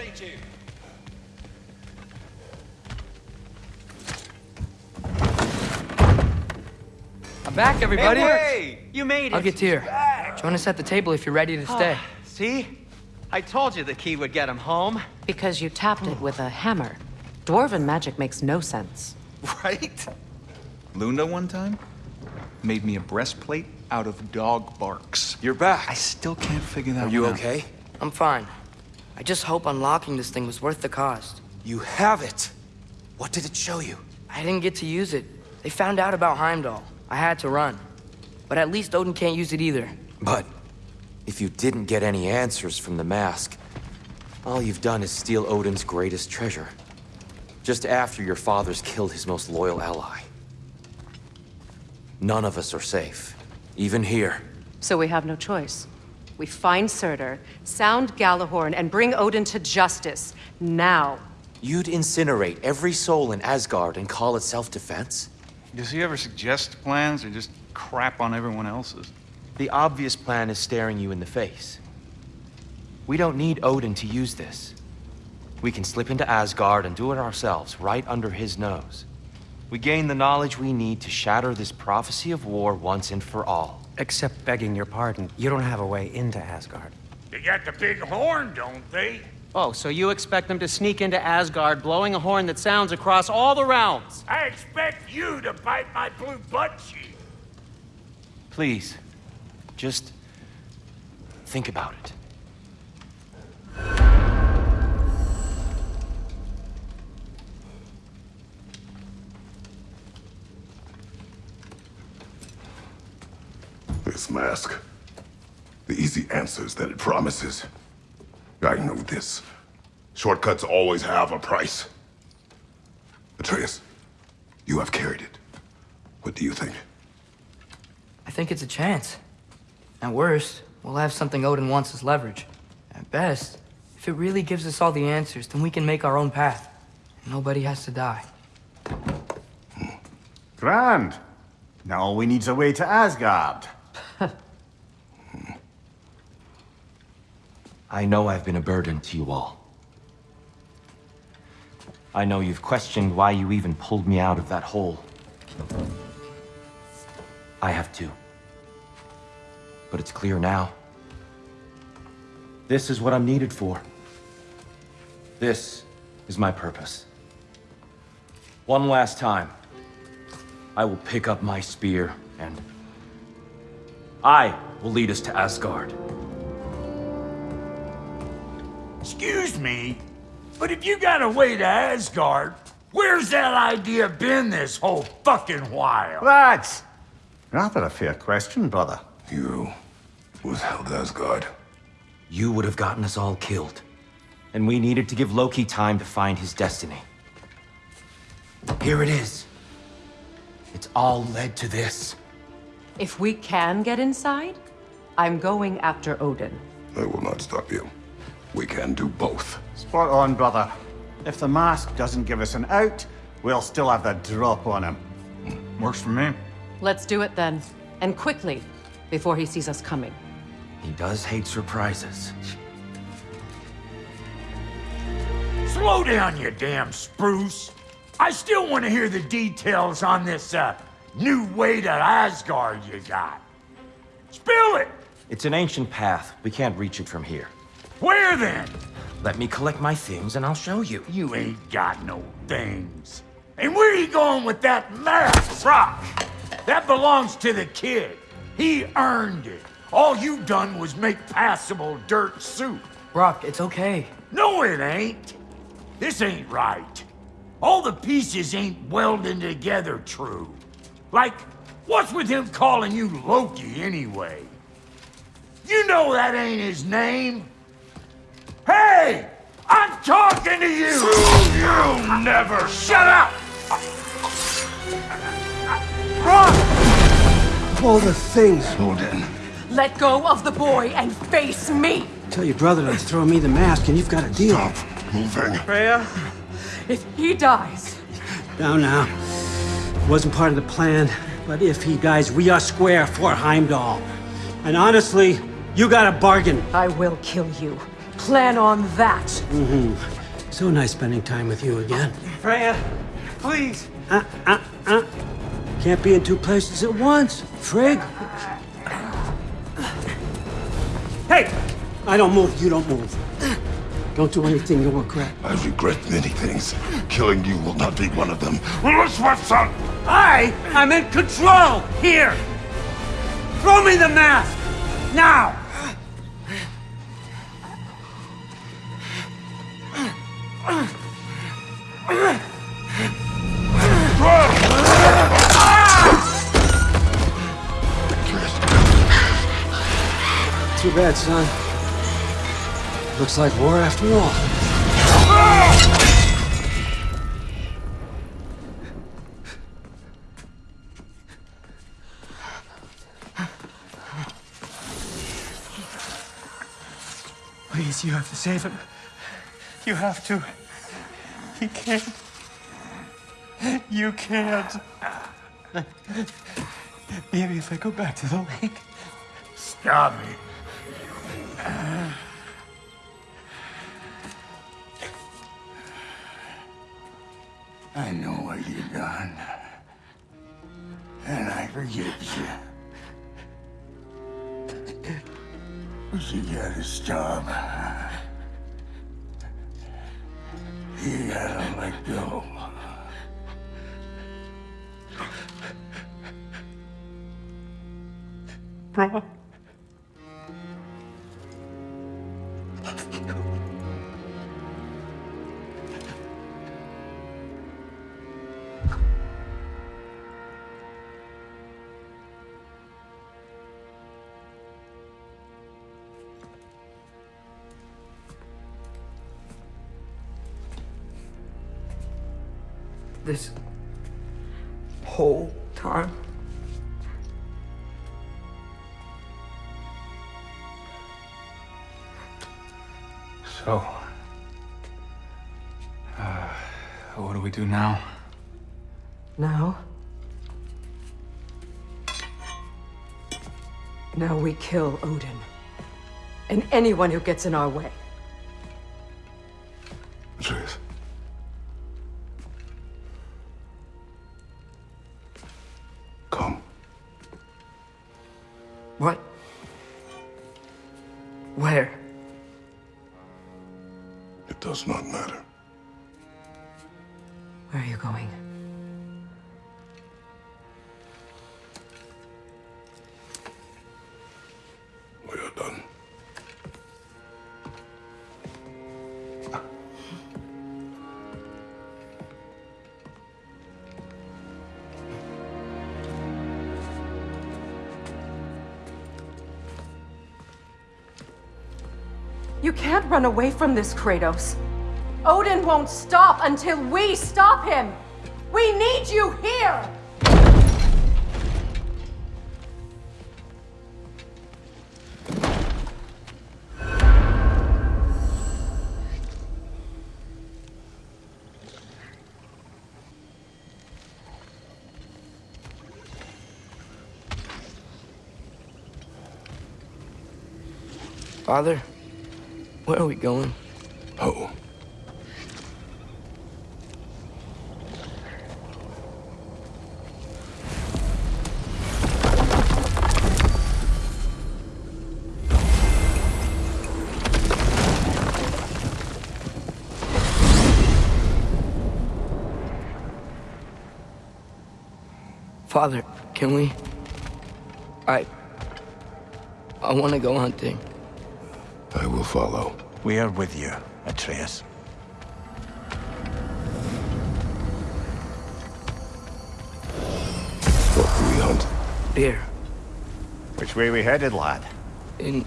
frustrate you. I'm back, everybody. Hey, you made it. I'll get Tyr. Join us at the table if you're ready to ah. stay. See? I told you the key would get him home. Because you tapped it with a hammer. Dwarven magic makes no sense. Right? Lunda one time made me a breastplate out of dog barks. You're back. I still can't figure that out. Are you out. okay? I'm fine. I just hope unlocking this thing was worth the cost. You have it. What did it show you? I didn't get to use it. They found out about Heimdall. I had to run. But at least Odin can't use it either. But if you didn't get any answers from the mask, all you've done is steal Odin's greatest treasure. Just after your father's killed his most loyal ally. None of us are safe. Even here. So we have no choice. We find Surtr, sound Gjallarhorn, and bring Odin to justice. Now. You'd incinerate every soul in Asgard and call it self-defense? Does he ever suggest plans or just crap on everyone else's? The obvious plan is staring you in the face. We don't need Odin to use this. We can slip into Asgard and do it ourselves, right under his nose. We gain the knowledge we need to shatter this prophecy of war once and for all. Except begging your pardon, you don't have a way into Asgard. They got the big horn, don't they? Oh, so you expect them to sneak into Asgard blowing a horn that sounds across all the realms? I expect you to bite my blue butt cheek. Please, just think about it. This mask. The easy answers that it promises. I know this. Shortcuts always have a price. Atreus, you have carried it. What do you think? I think it's a chance. At worst, we'll have something Odin wants as leverage. At best, if it really gives us all the answers, then we can make our own path. And nobody has to die. Grand. Now all we need's a way to Asgard. I know I've been a burden to you all. I know you've questioned why you even pulled me out of that hole. I have too. But it's clear now. This is what I'm needed for. This is my purpose. One last time, I will pick up my spear and I will lead us to Asgard. Excuse me, but if you got a way to Asgard, where's that idea been this whole fucking while? That's rather a fair question, brother. You withheld Asgard. You would have gotten us all killed. And we needed to give Loki time to find his destiny. Here it is. It's all led to this. If we can get inside, I'm going after Odin. I will not stop you. We can do both. Spot on, brother. If the mask doesn't give us an out, we'll still have the drop on him. Works for me. Let's do it then. And quickly, before he sees us coming. He does hate surprises. Slow down, you damn spruce. I still want to hear the details on this, uh, new way to Asgard you got. Spill it! It's an ancient path. We can't reach it from here. Where then? Let me collect my things and I'll show you. You ain't got no things. And where are you going with that mask, Rock? That belongs to the kid. He earned it. All you done was make passable dirt soup. Brok, it's okay. No, it ain't. This ain't right. All the pieces ain't welding together true. Like, what's with him calling you Loki anyway? You know that ain't his name. Hey! I'm talking to you! You never shut up! Run! All the things. Odin. Let go of the boy and face me! Tell your brother to throw me the mask and you've got a deal. Stop moving. Freya, if he dies, Now, now. Wasn't part of the plan, but if he dies, we are square for Heimdall. And honestly, you got a bargain. I will kill you. Plan on that. So nice spending time with you again. Freya, please. Uh, uh, uh. Can't be in two places at once, Frigg. Hey! I don't move, you don't move. Don't do anything you'll regret. I regret many things. Killing you will not be one of them. Elizabeth, son! I am in control here! Throw me the mask! Now! Too bad, son. Looks like war after all. Please, you have to save him. You have to. He can't. You can't. Maybe if I go back to the lake. Stop it. I know what you've done. And I forgive you. But you gotta stop. You gotta let go. Bro. This whole time? So, uh, what do we do now? Now? Now we kill Odin. And anyone who gets in our way. Where? It does not matter. Where are you going? Run away from this, Kratos. Odin won't stop until we stop him. We need you here. Father, where are we going? Oh. Father, can we? I. I want to go hunting. I will follow. We are with you, Atreus. What do we hunt? Deer. Which way we headed, lad? In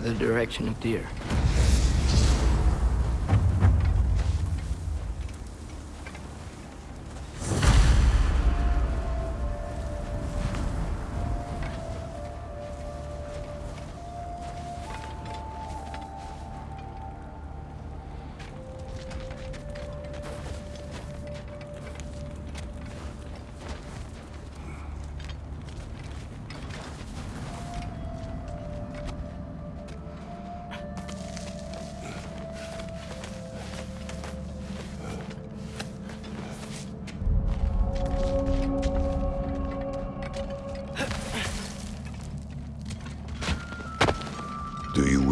the direction of deer.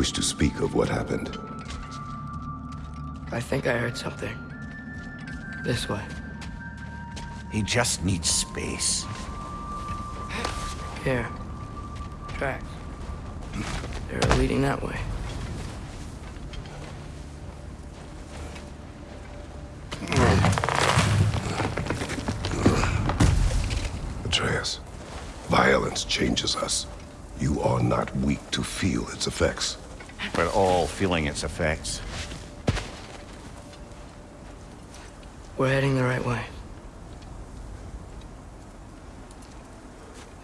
Wish to speak of what happened? I think I heard something. This way. He just needs space. Here. Tracks. They're leading that way. Atreus, violence changes us. You are not weak to feel its effects. We're all feeling its effects. We're heading the right way.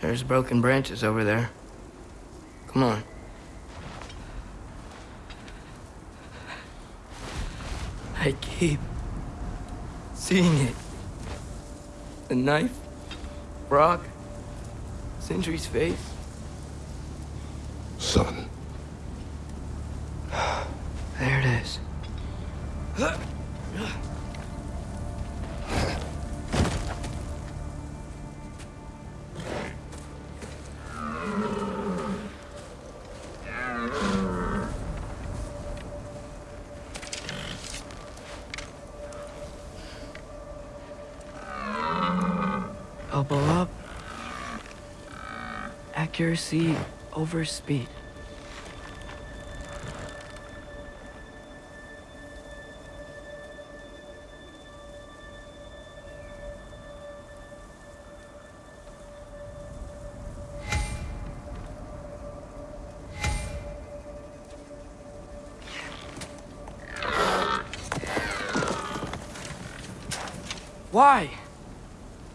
There's broken branches over there. Come on. I keep seeing it. The knife, Brok, Sindri's face. Son, There it is. Elbow up. Accuracy over speed.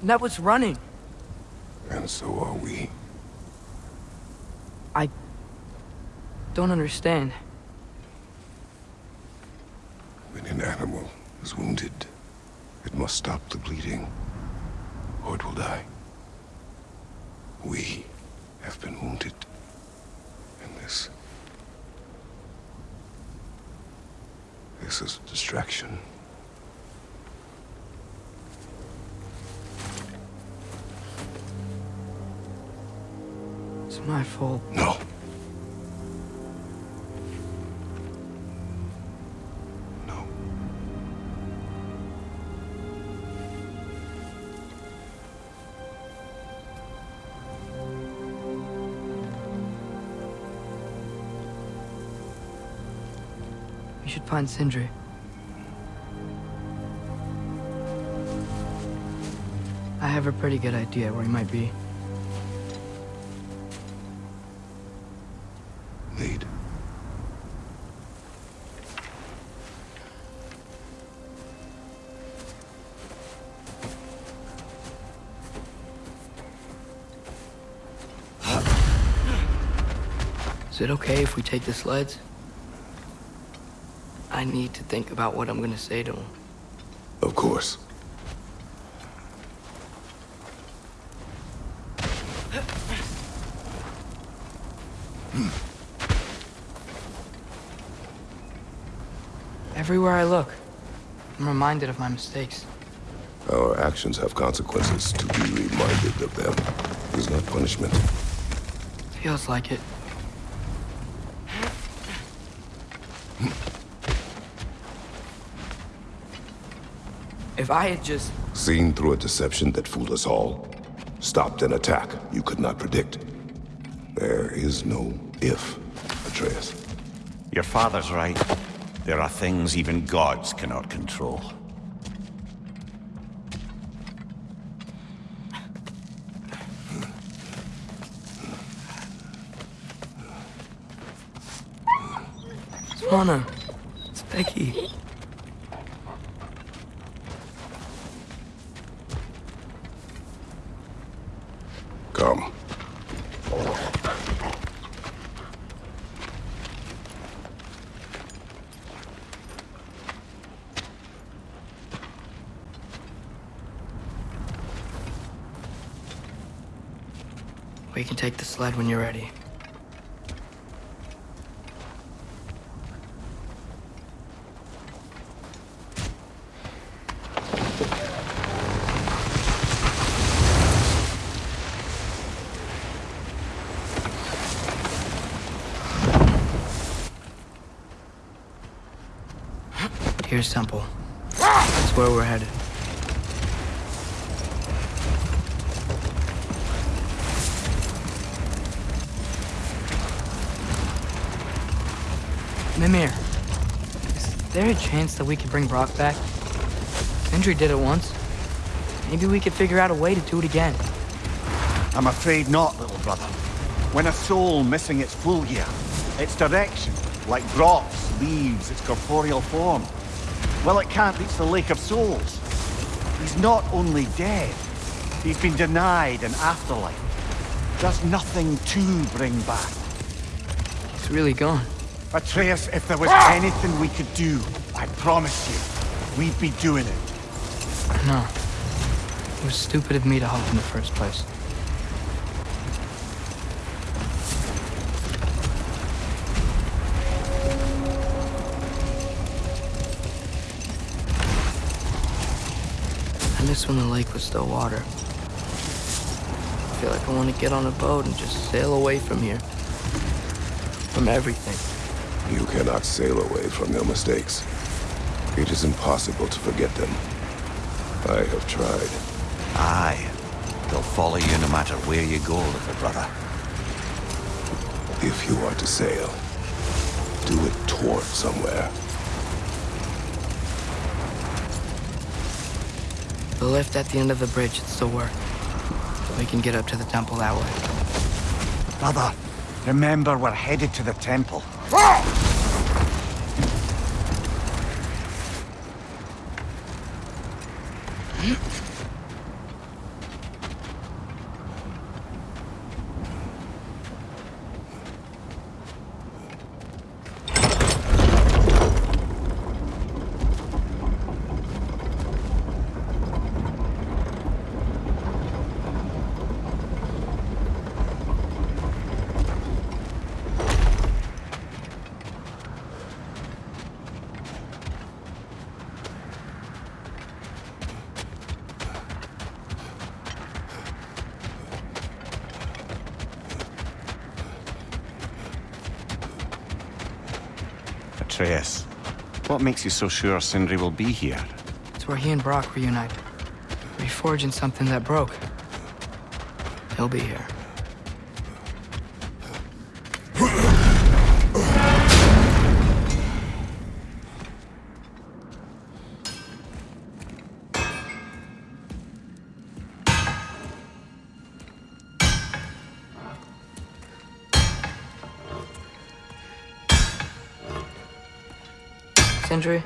That was running. and so are we. I don't understand. When an animal is wounded, it must stop the bleeding, or it will die. We have been wounded, and this... This is a distraction. My fault. No. No. We should find Sindri. I have a pretty good idea where he might be. Is it okay if we take the sleds? I need to think about what I'm gonna say to him. Of course. Hmm. Everywhere I look, I'm reminded of my mistakes. Our actions have consequences. To be reminded of them is not punishment. Feels like it. If I had just... Seen through a deception that fooled us all. Stopped an attack you could not predict. There is no if, Atreus. Your father's right. There are things even gods cannot control. It's Becky. Come. We can take the sled when you're ready. Here's Temple. That's where we're headed. Mimir, is there a chance that we could bring Brok back? Sindri did it once. Maybe we could figure out a way to do it again. I'm afraid not, little brother. When a soul missing its full gear, its direction, like Brok's, leaves its corporeal form, well, it can't reach the Lake of Souls. He's not only dead, he's been denied an afterlife. There's nothing to bring back. It's really gone. Atreus, if there was ah! anything we could do, I promise you, we'd be doing it. No. It was stupid of me to hope in the first place. I miss when the lake was still water. I feel like I want to get on a boat and just sail away from here. From everything. You cannot sail away from your mistakes. It is impossible to forget them. I have tried. Aye. They'll follow you no matter where you go, little brother. If you are to sail, do it toward somewhere. The lift at the end of the bridge should still work. We can get up to the temple that way. Brother, remember we're headed to the temple. Atreus, what makes you so sure Sindri will be here? It's where he and Brok reunited. Reforging something that broke. He'll be here. Sindri?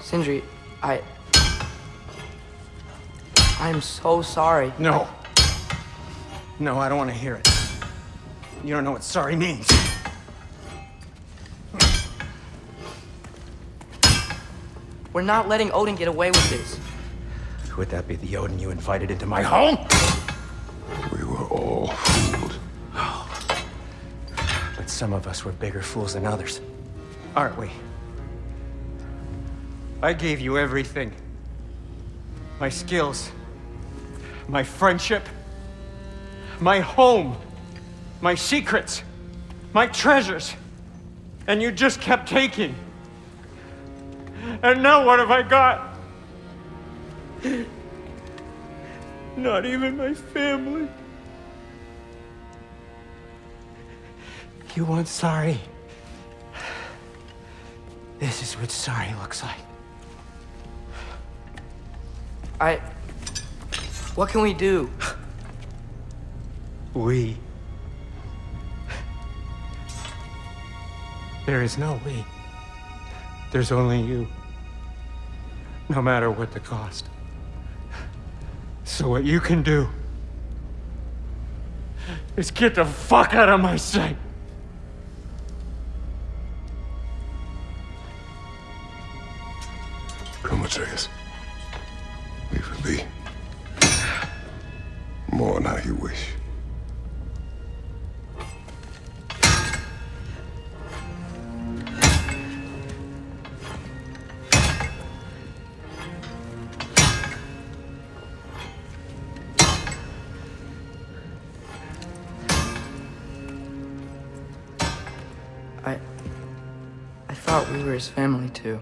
Sindri, I... I'm so sorry. No. No, I don't want to hear it. You don't know what sorry means. We're not letting Odin get away with this. Would that be the Odin you invited into my home? Some of us were bigger fools than others. Aren't we? I gave you everything. My skills. My friendship. My home. My secrets. My treasures. And you just kept taking. And now what have I got? Not even my family. You want sorry? This is what sorry looks like. I... What can we do? We. There is no we. There's only you. No matter what the cost. So what you can do is get the fuck out of my sight. Atreus. Leave it be. Mourn how you wish. I... I thought we were his family too.